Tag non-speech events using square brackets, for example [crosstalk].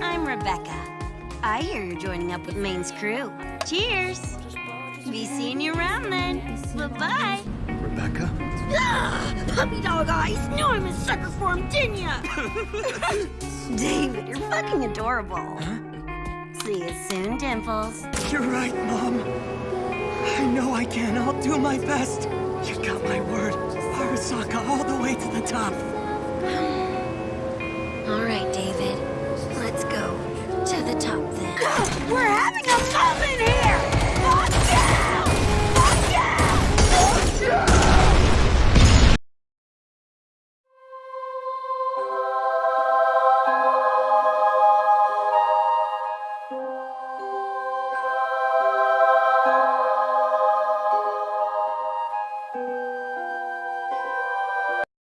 I'm Rebecca. I hear you're joining up with Maine's crew. Cheers! Be seeing you around then. Bye-bye. Rebecca? Ah, [gasps] puppy dog eyes! Knew I'm a sucker for him, didn't ya? [laughs] David, you're fucking adorable. Huh? See you soon, Dimples. You're right, Mom. I know I can. I'll do my best. You